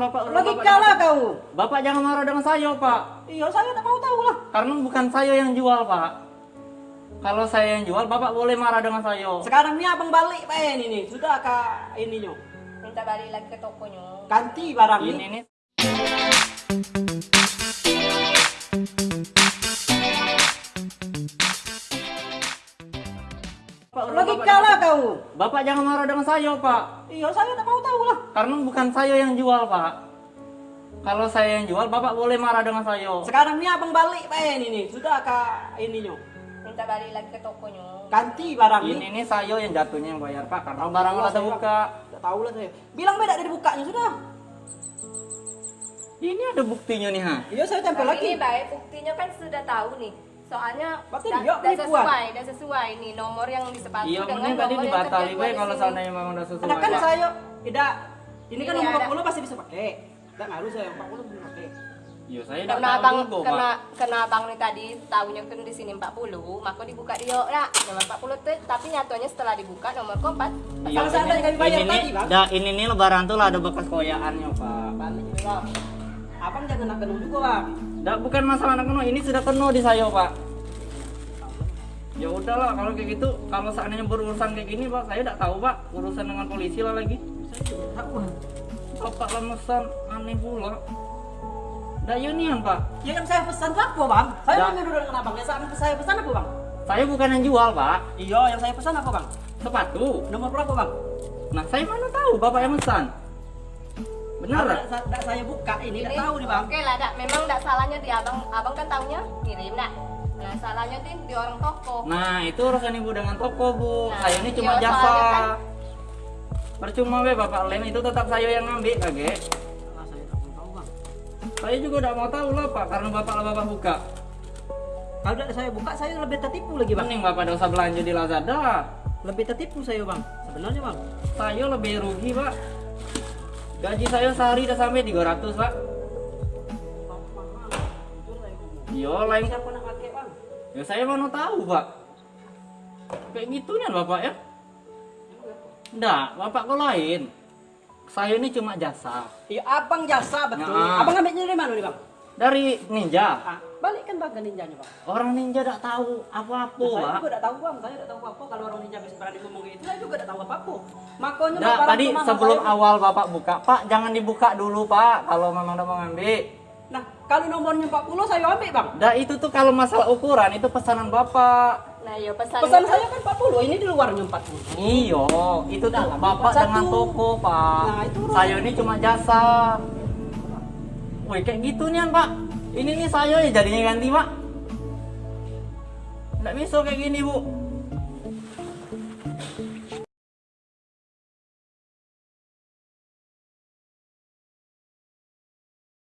bapak. Logika lah kau. Bapak jangan marah dengan saya, Pak. Iya, saya tak mau tahu lah. Karena bukan saya yang jual, Pak. Kalau saya yang jual, Bapak boleh marah dengan saya. Sekarang ni abang balik Pak ini nih. Sudah kak ininya. Minta balik lagi ke tokonya. Ganti barang Ini ini. nih. Logika lah kau. Bapak jangan marah dengan saya, Pak. Iya, saya tak mau tahu lah. Karena bukan saya yang jual, Pak. Kalau saya yang jual, Bapak boleh marah dengan saya. Sekarang ni abang balik Pak ini nih. Sudah kak ininya. Minta balik lagi ke tokonya. Ganti barang Ini ini. saya yang jatuhnya yang bayar, Pak. Karena barang udah saya, terbuka. Tak tahu lah saya. Bilang beda dari bukanya sudah. Ini ada buktinya nih, ha. Iya, saya tempel lagi. ini baik, buktinya kan sudah tahu nih. Soalnya Berarti dah, dia dah penipuan. sesuai, dah sesuai nih nomor yang di sepatu Iya, dengan tadi nomor yang dibatali, Pak. di Kalau seandainya memang udah sesuai. Ada kan Pak. saya tidak ini kan Ini nomor ada. 40 pasti bisa pakai. Tak ngaruh saya 40 bisa pakai. Iya, saya udah Karena tahu abang, juga, karena, Pak. karena abang nih tadi tahunya kan di sini 40, maka dibuka dia ya nomor 40 tuh, tapi nyatanya setelah dibuka nomor keempat. Iya, Kalau seandainya kami bayar ini tadi, Bang. dah, ini nih lebaran tuh lah ada bekas koyaannya, Pak. Balik juga, Bang. Abang jangan nak kenung juga, Bang. Dah, bukan masalah anak keno, ini sudah penuh di saya, Pak. Ya udahlah, kalau kayak gitu, kalau seandainya berurusan kayak gini, Pak, saya tidak tahu, Pak. Urusan dengan polisi lah lagi. Saya juga tak tahu. Bapak lemesan, aneh pula. Dah unian, Pak. Ya yang saya pesan apa, Bang? Saya Ya. mau nyuruh dengan Abang. Ya saat saya pesan apa, Bang? Saya bukan yang jual, Pak. Iya, yang saya pesan apa, Bang? Sepatu. Nomor berapa, Bang? Nah, saya mana tahu Bapak yang pesan. Benar tak saya buka ini, tak tahu nih, Bang. Oke lah, dak. memang tidak salahnya di abang, abang kan tahunya kirim dak. Nah salahnya tuh di orang toko. Nah, itu urusan ibu dengan toko, Bu. Nah, saya ini cuma iya, jasa. kan- Percuma be Bapak lem itu tetap saya yang ngambil, kaget. Ah, saya tak mau tahu, Bang. Saya juga tidak mau tahu lah, Pak, karena Bapak lah Bapak buka. Kalau tidak saya buka, saya lebih tertipu lagi, Bang. Mending Bapak tidak usah belanja di Lazada. Lebih tertipu saya, Bang. Sebenarnya, Bang. Saya lebih rugi, Pak. Gaji saya sehari udah sampai 300, Pak. Yo, lain Siapa? Ya saya mana tahu, Pak. Kayak gitunya Bapak ya. Enggak, Bapak kok lain. Saya ini cuma jasa. Iya, abang jasa betul. Nah. Abang ambilnya dari mana nih, Bang? Dari ninja. Ah, balikkan bang ke ninjanya, Bang. Orang ninja tidak tahu apa-apa, saya Pak. juga tidak tahu, Bang. Saya tidak tahu apa kalau orang ninja bisa berani ngomong gitu. Saya juga tidak tahu apa-apa. Makanya barang tadi itu sebelum saya. awal Bapak buka, Pak, jangan dibuka dulu, Pak, kalau memang udah mau ngambil. Nah, kalau nomornya 40 saya ambil, Bang. Dah itu tuh kalau masalah ukuran itu pesanan Bapak. Nah yo pesan. Pesan saya kan 40, ini di luarnya 40. Iyo, itu tuh Dalam Bapak satu. dengan toko, Pak. Nah, itu saya ini cuma jasa. Woi, kayak gitu nih, Pak. Ini nih saya ya jadinya ganti, Pak. Nggak bisa kayak gini, Bu.